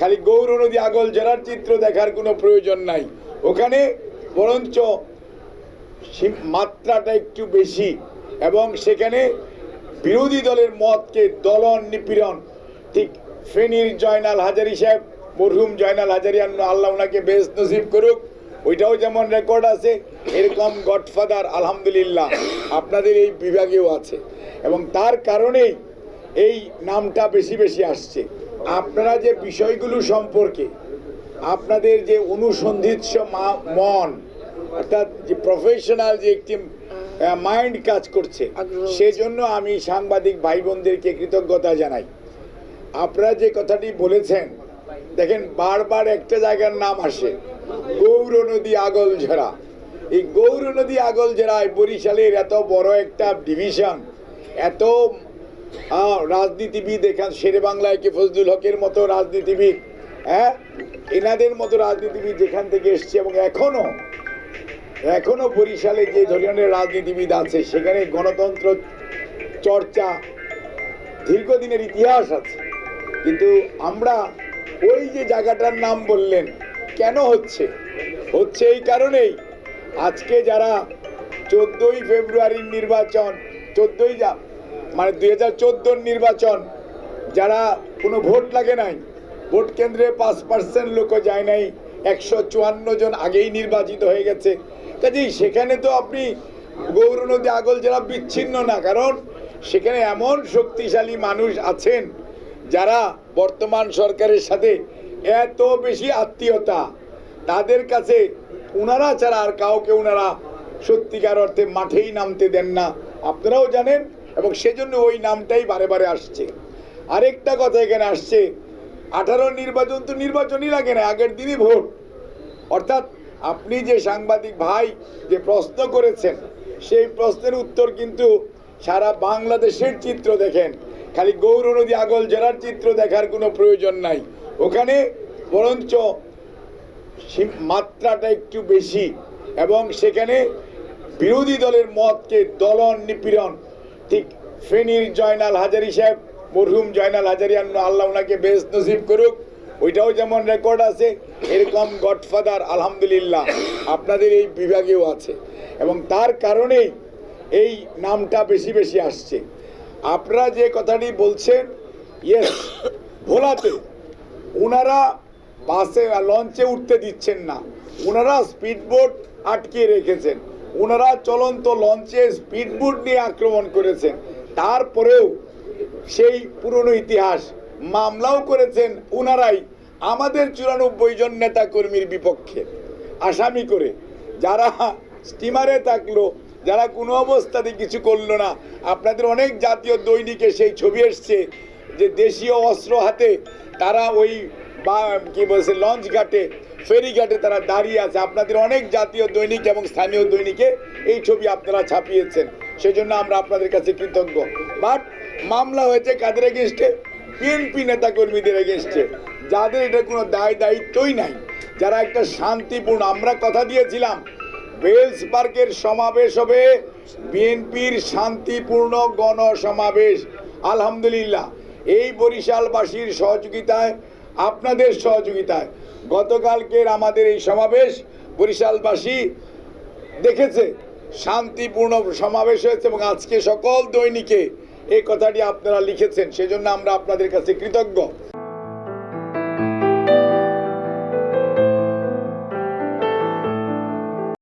খালি গৌর নদী আগল জেলার চিত্র দেখার কোনো প্রয়োজন নাই। ওখানে বরঞ্চ মাত্রাটা একটু বেশি এবং সেখানে বিরোধী দলের মতকে দলন নিপীড়ন। ঠিক ফেনীর জয়নাল হাজারি সাহেব, মরহুম জয়নাল হাজারি আল্লাহ ওনাকে বেশ নসিব করুক, ওইটাও যেমন রেকর্ড আছে, এরকম গডফাদার আলহামদুলিল্লাহ আপনাদের এই বিভাগেও আছে। এবং তার কারণেই এই নামটা বেশি বেশি আসছে। আপনারা যে বিষয়গুলো সম্পর্কে আপনাদের যে অনুসন্ধিৎস মন অর্থাৎ যে প্রফেশনাল যে একটি মাইন্ড কাজ করছে সেজন্য আমি সাংবাদিক ভাই বোনদেরকে কৃতজ্ঞতা জানাই। আপনারা যে কথাটি বলেছেন দেখেন বারবার একটা জায়গার নাম আসে গৌর নদী আগল ঝরা। এই গৌর নদী আগল ঝরায় বরিশালের এত বড় একটা ডিভিশন এত রাজনীতিবিদ এখান শেরে বাংলায় কি ফজলুল হকের মতো রাজনীতিবিদ? হ্যাঁ? এনাদের মতো রাজনীতিবিদ যেখান থেকে এসছে এবং এখনও এখনও বরিশালে যে ধরনের রাজনীতিবিদ আছে, সেখানে গণতন্ত্র চর্চা দীর্ঘদিনের ইতিহাস আছে। কিন্তু আমরা ওই যে জায়গাটার নাম বললেন, কেন হচ্ছে? হচ্ছে এই কারণেই। আজকে যারা চোদ্দই ফেব্রুয়ারির নির্বাচন চোদ্দই যা মানে দুই হাজার নির্বাচন, যারা কোনো ভোট লাগে নাই, ভোট কেন্দ্রে পাঁচ পার্সেন্ট লোকও যায় নাই, একশো চুয়ান্ন জন আগেই নির্বাচিত হয়ে গেছে। কাজেই সেখানে তো আপনি গৌর নদী আগল জেলা বিচ্ছিন্ন না, কারণ সেখানে এমন শক্তিশালী মানুষ আছেন, যারা বর্তমান সরকারের সাথে এত বেশি আত্মীয়তা, তাদের কাছে ওনারা ছাড়া আর কাউকে ওনারা সত্যিকার অর্থে মাঠেই নামতে দেন না। আপনারাও জানেন এবং সেজন্য ওই নামটাই বারে বারে আসছে। আরেকটা কথা এখানে আসছে, আঠারো নির্বাচন তো নির্বাচনই লাগে না, আগের দিনই ভোট। অর্থাৎ আপনি যে সাংবাদিক ভাই যে প্রশ্ন করেছেন, সেই প্রশ্নের উত্তর কিন্তু সারা বাংলাদেশের চিত্র দেখেন। খালি গৌর নদী আগল জেলার চিত্র দেখার কোনো প্রয়োজন নাই। ওখানে বরঞ্চ মাত্রাটা একটু বেশি এবং সেখানে বিরোধী দলের মতকে দলন নিপীড়ন ঠিক ফেনীর জয়নাল হাজারি সাহেব, মরহুম জয়নাল হাজারি আল্লাহ ওনাকে বেশ নসিব করুক। ওইটাও যেমন রেকর্ড আছে, এরকম গডফাদার আলহামদুলিল্লাহ, আপনাদের এই বিভাগেও আছে। এবং তার কারণেই এই নামটা বেশি বেশি আসছে। আপনারা যে কথাটি বলছেন ইয়েস ভোলাতে ওনারা বাসে, লঞ্চে উঠতে দিচ্ছেন না। ওনারা স্পিডবোট আটকে রেখেছেন। ওনারা চলন্ত লঞ্চে স্পিডবোট নিয়ে আক্রমণ করেছেন। তারপরেও সেই পুরনো ইতিহাস মামলাও করেছেন ওনারাই। আমাদের চুরানব্বই জন নেতা কর্মীর বিপক্ষে। আসামি করে যারা স্টিমারে থাকল, যারা কোনো অবস্থাতে কিছু করল না। আপনাদের অনেক জাতীয় দৈনিকে সেই ছবি এসছে যে দেশীয় অস্ত্র হাতে তারা ওই বা কি বলছে, লঞ্চ ঘাটে ফেরি ঘাটে তারা দাঁড়িয়ে আছে। আপনাদের অনেক জাতীয় দৈনিক এবং স্থানীয় দৈনিকে এই ছবি আপনারা ছাপিয়েছেন। সেজন্য আমরা আপনাদের কাছে কৃতজ্ঞ। বাট মামলা হয়েছে কাদের এগেনস্টে বিএনপি নেতা কর্মীদের এগেনস্টে যাদের এটা কোনো দায় দায়িত্বই নাই। যারা একটা শান্তিপূর্ণ আমরা কথা দিয়েছিলাম ওয়েলস পার্কের সমাবেশ হবে। বিএনপির শান্তিপূর্ণ গণসমাবেশ। আলহামদুলিল্লাহ। এই বরিশালবাসীর সহযোগিতায় আপনাদের সহযোগিতায়। গতকালকের আমাদের এই সমাবেশ বরিশালবাসী দেখেছে। শান্তিপূর্ণ সমাবেশ হয়েছে এবং আজকে সকল দৈনিকে এই কথাটি আপনারা লিখেছেন। সেজন্য আমরা আপনাদের কাছে কৃতজ্ঞ।